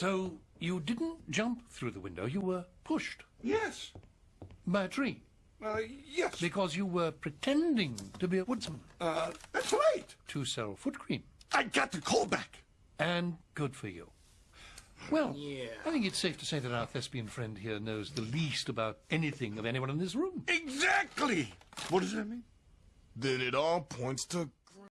So you didn't jump through the window, you were pushed Yes. by a tree Uh, yes. because you were pretending to be a woodsman Uh, that's right. to sell foot cream. I got the call back. And good for you. Well, Yeah. I think it's safe to say that our thespian friend here knows the least about anything of anyone in this room. Exactly. What does that mean? Then it all points to